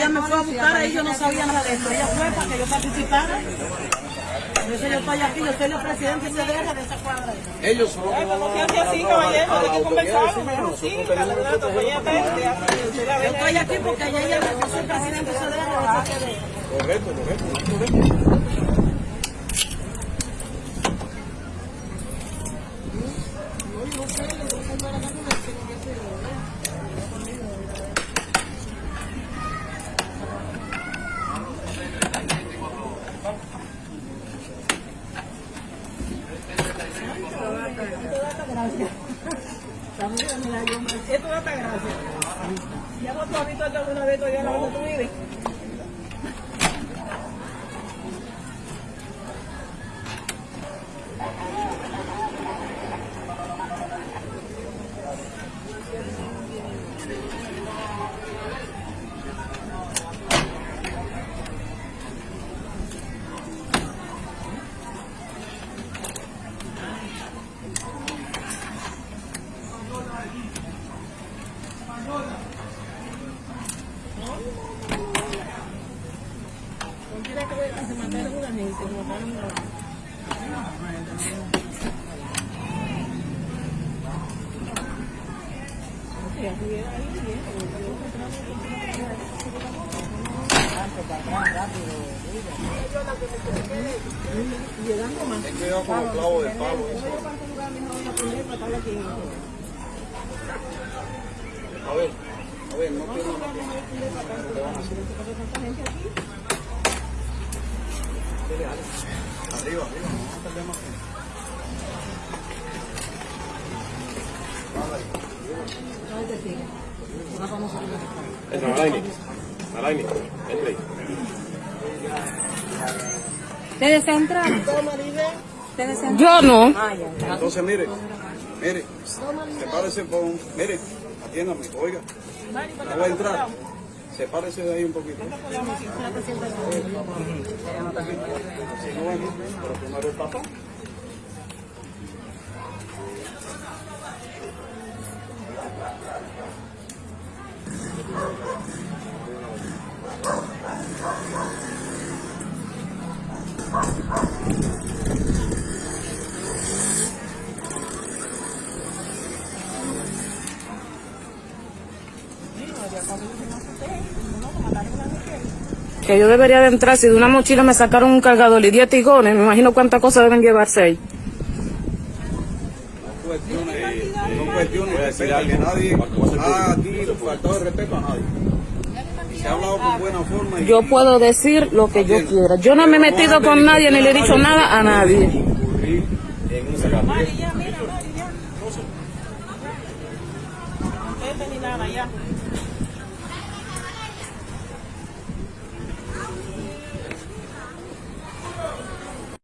ella me fue a buscar, ahí yo no sabía nada de esto. Ella fue para que yo participara. Por eso yo estoy aquí, yo soy la presidenta y se deja de esa cuadra. Ellos son los que van No a- se hace así, caballero, hay la que conversar. sí, candidato, ya. Yo estoy aquí porque ella, ella yo soy presidenta y se deja de esa cuadra. Correcto, correcto, correcto. Esto da hasta gracia. Ya vos tú has visto alguna vez todavía no. donde tú vives. Se mataron una gente, se mataron una. Llegando más. Ten cuidado con los clavos del palo. A ver, a ver, no tiene Dale. Arriba, arriba, no perdemos más. Es Naraini. Naraini, entre ahí. ¿Ustedes entran? ¿Ustedes entran? Yo no. Entonces, mire, mire, sepárese con, mire, atiéndame, oiga, no voy a entrar. Sepárese de ahí un poquito. Si no ven, pero primero el papá. Que yo debería de entrar, si de una mochila me sacaron un cargador y 10 tigones, me imagino cuántas cosas deben llevarse ahí. cuestiones, son cuestiones que nadie ha aquí faltado de respeto a nadie. Se ha hablado con buena forma y Yo puedo decir lo que yo quiera. Yo no me he metido con nadie ni le he dicho nada a nadie.